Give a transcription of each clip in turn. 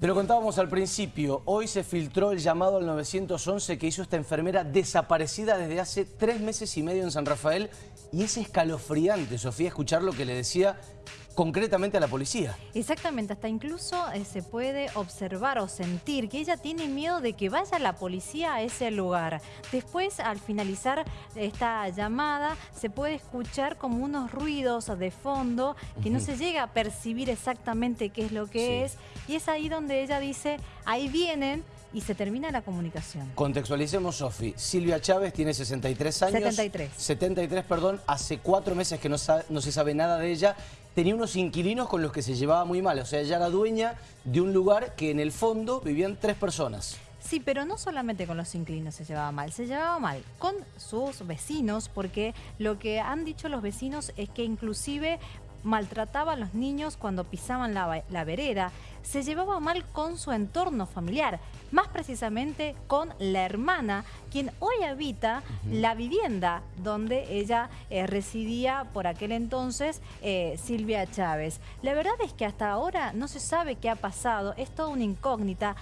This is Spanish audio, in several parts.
Te lo contábamos al principio, hoy se filtró el llamado al 911 que hizo esta enfermera desaparecida desde hace tres meses y medio en San Rafael y es escalofriante, Sofía, escuchar lo que le decía concretamente a la policía. Exactamente, hasta incluso eh, se puede observar o sentir que ella tiene miedo de que vaya la policía a ese lugar. Después, al finalizar esta llamada, se puede escuchar como unos ruidos de fondo que no se llega a percibir exactamente qué es lo que es. Y es ahí donde ella dice, ahí vienen, y se termina la comunicación. Contextualicemos, Sofi. Silvia Chávez tiene 63 años. 73. 73, perdón. Hace cuatro meses que no, no se sabe nada de ella. Tenía unos inquilinos con los que se llevaba muy mal. O sea, ella era dueña de un lugar que en el fondo vivían tres personas. Sí, pero no solamente con los inquilinos se llevaba mal, se llevaba mal con sus vecinos, porque lo que han dicho los vecinos es que inclusive maltrataba a los niños cuando pisaban la, vereda, se llevaba mal con su entorno familiar, más precisamente con la hermana, quien hoy habita la vivienda donde ella eh, residía por aquel entonces eh, Silvia Chávez. La verdad es que hasta ahora no se sabe qué ha pasado, es toda una incógnita.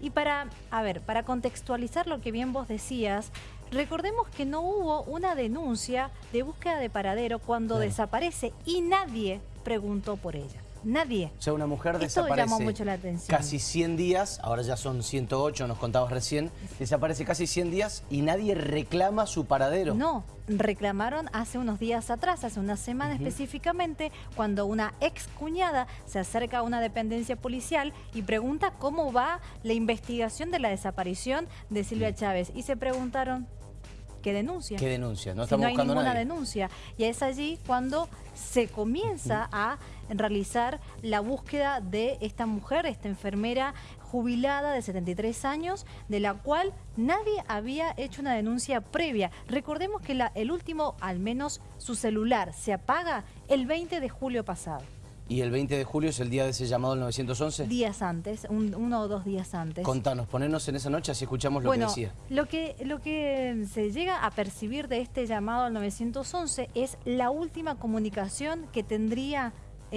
Y para, a ver, para contextualizar lo que bien vos decías, Recordemos que no hubo una denuncia de búsqueda de paradero cuando desaparece y nadie preguntó por ella. Nadie. O sea, una mujer desaparece mucho la atención. casi 100 días, ahora ya son 108, nos contabas recién, desaparece casi 100 días y nadie reclama su paradero. No, reclamaron hace unos días atrás, hace una semana específicamente, cuando una ex cuñada se acerca a una dependencia policial y pregunta cómo va la investigación de la desaparición de Silvia Chávez. Y se preguntaron, ¿Qué denuncia? ¿Qué denuncia? No estamos hay ninguna denuncia. Y es allí cuando se comienza a realizar la búsqueda de esta mujer, esta enfermera jubilada de 73 años, de la cual nadie había hecho una denuncia previa. Recordemos que el último, al menos su celular, se apaga el 20 de julio pasado. ¿Y el 20 de julio es el día de ese llamado al 911? Días antes, uno o dos días antes. Contanos, ponernos en esa noche así escuchamos lo que decía. Lo que, lo que se llega a percibir de este llamado al 911 es la última comunicación que tendría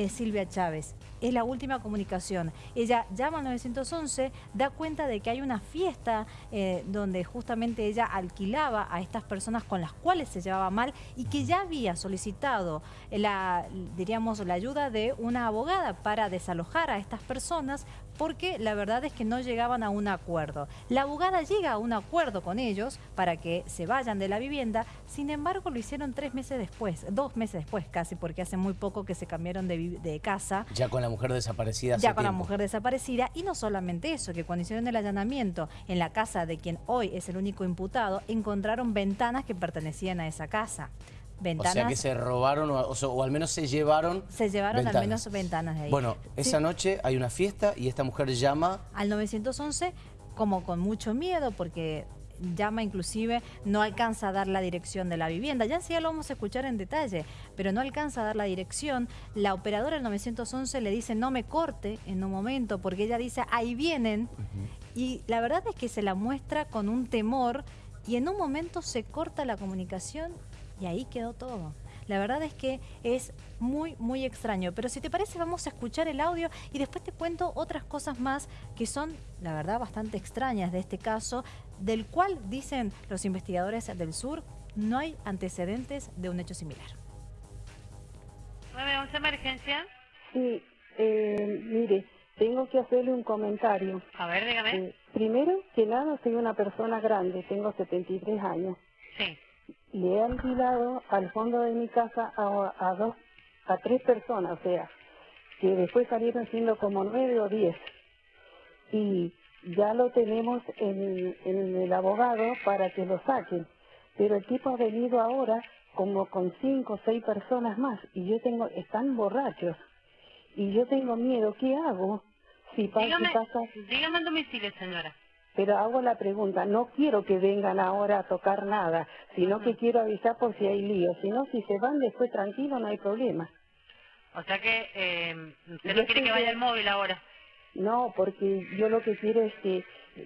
Silvia Chávez. Es la última comunicación. Ella llama al 911, da cuenta de que hay una fiesta eh, donde justamente ella alquilaba a estas personas con las cuales se llevaba mal y que ya había solicitado la, diríamos, la ayuda de una abogada para desalojar a estas personas porque la verdad es que no llegaban a un acuerdo. La abogada llega a un acuerdo con ellos para que se vayan de la vivienda, sin embargo lo hicieron tres meses después, dos meses después casi, porque hace muy poco que se cambiaron de, casa. Ya con la mujer desaparecida. Ya con la mujer desaparecida, y no solamente eso, que cuando hicieron el allanamiento en la casa de quien hoy es el único imputado, encontraron ventanas que pertenecían a esa casa. Ventanas. O sea que se robaron o, al menos se llevaron Se llevaron al menos ventanas de ahí. Bueno, esa noche hay una fiesta y esta mujer llama... Al 911 como con mucho miedo porque llama inclusive, no alcanza a dar la dirección de la vivienda. Ya sí lo vamos a escuchar en detalle, pero no alcanza a dar la dirección. La operadora del 911 le dice no me corte en un momento porque ella dice ahí vienen. Y la verdad es que se la muestra con un temor y en un momento se corta la comunicación y ahí quedó todo. La verdad es que es muy, muy extraño. Pero si te parece, vamos a escuchar el audio y después te cuento otras cosas más que son, la verdad, bastante extrañas de este caso, del cual dicen los investigadores del sur, no hay antecedentes de un hecho similar. 911 emergencia. Sí, eh, mire, tengo que hacerle un comentario. A ver, dígame. Eh, primero que nada, soy una persona grande, tengo 73 años. Sí le he alquilado al fondo de mi casa a, dos, a tres personas, o sea, que después salieron siendo como nueve o diez. Y ya lo tenemos en, el abogado para que lo saquen. Pero el tipo ha venido ahora como con cinco o seis personas más y yo tengo, están borrachos. Y yo tengo miedo, ¿qué hago? Si pasa, dígame, pasa... dígame el domicilio, señora. Pero hago la pregunta, no quiero que vengan ahora a tocar nada, sino que quiero avisar por si hay lío. Si no, si se van después tranquilo, no hay problema. O sea que eh, usted no quiere que vaya el móvil ahora. No, porque yo lo que quiero es que,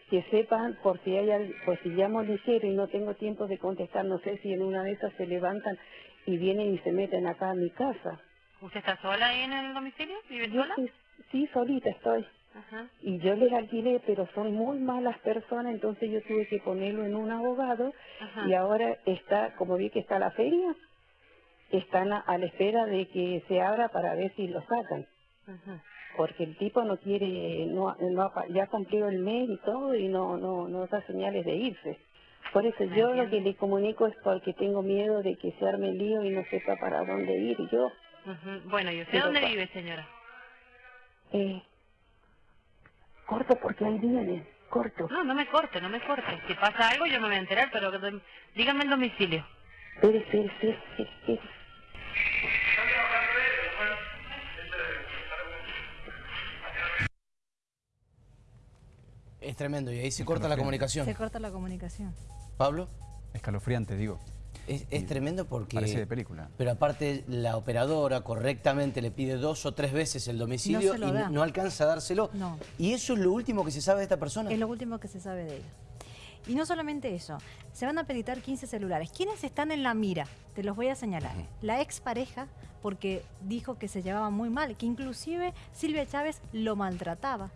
que sepan, por si hay por si llamo ligero y no tengo tiempo de contestar, no sé si en una de esas se levantan y vienen y se meten acá a mi casa. ¿Usted está sola ahí en el domicilio? ¿Vive sola? Sí, sí, solita estoy. Ajá. y yo les alquilé, pero son muy malas personas, entonces yo tuve que ponerlo en un abogado Ajá. y ahora está, como vi que está la feria, están a, a la espera de que se abra para ver si lo sacan, Ajá. porque el tipo no quiere, no, no ya cumplió el mes y todo y no, no, no da señales de irse. Por eso yo lo que le comunico es porque tengo miedo de que se arme el lío y no sepa para dónde ir yo. Bueno, ¿y usted Pero dónde vive, señora? Eh, corto porque ahí viene, corto. No, no me corte, no me corte. Si pasa algo yo me voy a enterar, pero dígame el domicilio. Espere, espere, espere, espere, espere. Es tremendo y ahí se corta la comunicación. Se corta la comunicación. Pablo, Escalofriante, digo. Es, es tremendo porque... Parece de película. Pero aparte la operadora correctamente le pide dos o tres veces el domicilio No y da. no alcanza a dárselo. No. Y eso es lo último que se sabe de esta persona. Es lo último que se sabe de ella. Y no solamente eso, se van a peditar 15 celulares. ¿Quiénes están en la mira? Te los voy a señalar. La expareja, porque dijo que se llevaba muy mal, que inclusive Silvia Chávez lo maltrataba.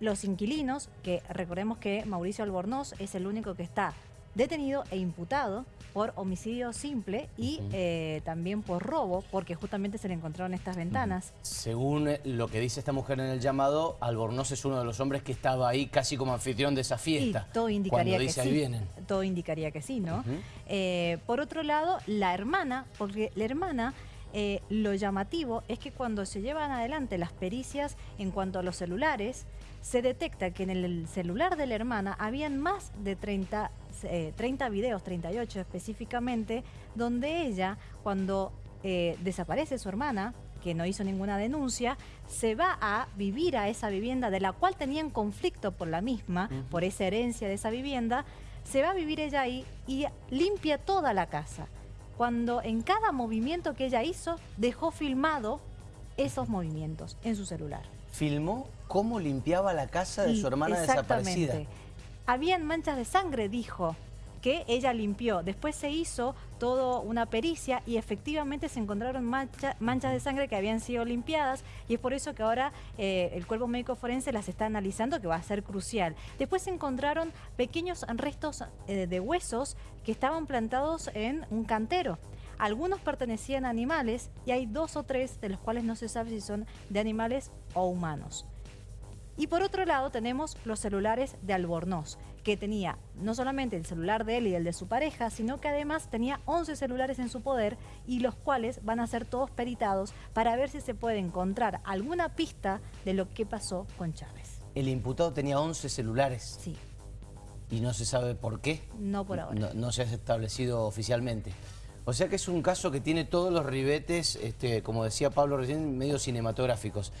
Los inquilinos, que recordemos que Mauricio Albornoz es el único que está detenido e imputado por homicidio simple y eh, también por robo, porque justamente se le encontraron estas ventanas. Según lo que dice esta mujer en el llamado, Albornoz es uno de los hombres que estaba ahí casi como anfitrión de esa fiesta. Y todo indicaría cuando que sí. ahí vienen. Todo indicaría que sí, ¿no? Eh, por otro lado, la hermana, porque la hermana, eh, lo llamativo es que cuando se llevan adelante las pericias en cuanto a los celulares, se detecta que en el celular de la hermana habían más de 30, eh, 30 videos, 38 específicamente, donde ella, cuando eh, desaparece su hermana, que no hizo ninguna denuncia, se va a vivir a esa vivienda de la cual tenían conflicto por la misma, por esa herencia de esa vivienda, se va a vivir ella ahí y limpia toda la casa. Cuando en cada movimiento que ella hizo, dejó filmado esos movimientos en su celular. Filmó cómo limpiaba la casa de su hermana exactamente. desaparecida. Habían manchas de sangre, dijo, que ella limpió. Después se hizo toda una pericia y efectivamente se encontraron mancha- manchas de sangre que habían sido limpiadas y es por eso que ahora eh, el cuerpo médico forense las está analizando, que va a ser crucial. Después se encontraron pequeños restos eh, de huesos que estaban plantados en un cantero. Algunos pertenecían a animales y hay dos o tres de los cuales no se sabe si son de animales o humanos. Y por otro lado tenemos los celulares de Albornoz, que tenía no solamente el celular de él y el de su pareja, sino que además tenía 11 celulares en su poder y los cuales van a ser todos peritados para ver si se puede encontrar alguna pista de lo que pasó con Chávez. El imputado tenía 11 celulares Sí, y no se sabe por qué. no por ahora. No, no se ha establecido oficialmente. O sea que es un caso que tiene todos los ribetes, este, como decía Pablo recién, medio cinematográficos.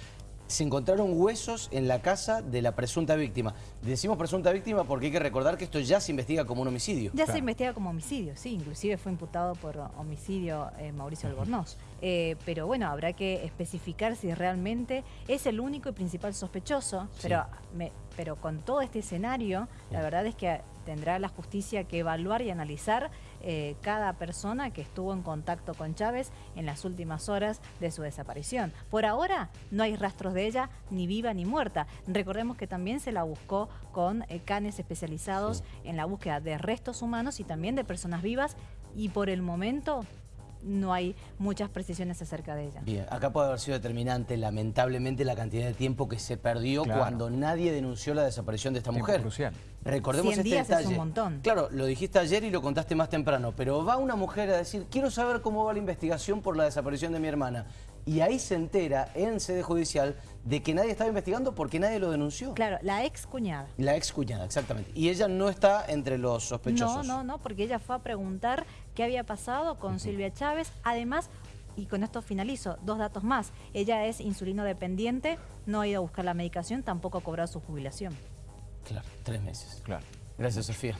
Se encontraron huesos en la casa de la presunta víctima. Decimos presunta víctima porque hay que recordar que esto ya se investiga como un homicidio. Ya se investiga como homicidio, sí, inclusive fue imputado por homicidio eh, Mauricio Albornoz. Eh, pero bueno, habrá que especificar si realmente es el único y principal sospechoso, Sí. pero, me- pero con todo este escenario, la verdad es que tendrá la justicia que evaluar y analizar eh, cada persona que estuvo en contacto con Chávez en las últimas horas de su desaparición. Por ahora no hay rastros de ella, ni viva ni muerta. Recordemos que también se la buscó con eh, canes especializados en la búsqueda de restos humanos y también de personas vivas y por el momento no hay muchas precisiones acerca de ella. Bien, acá puede haber sido determinante, lamentablemente, la cantidad de tiempo que se perdió Claro. cuando nadie denunció la desaparición de esta Tiempo mujer. crucial. Recordemos 100 este días es detalle. un montón. Claro, lo dijiste ayer y lo contaste más temprano, pero va una mujer a decir, quiero saber cómo va la investigación por la desaparición de mi hermana. Y ahí se entera, en sede judicial, de que nadie estaba investigando porque nadie lo denunció. Claro, la ex cuñada. La ex cuñada, exactamente. Y ella no está entre los No, sospechosos. no, no, porque ella fue a preguntar qué había pasado con Silvia Chávez. Además, y con esto finalizo, dos datos más. Ella es insulino dependiente, no ha ido a buscar la medicación, tampoco ha cobrado su jubilación. Claro, tres meses. Claro. Gracias, Sofía.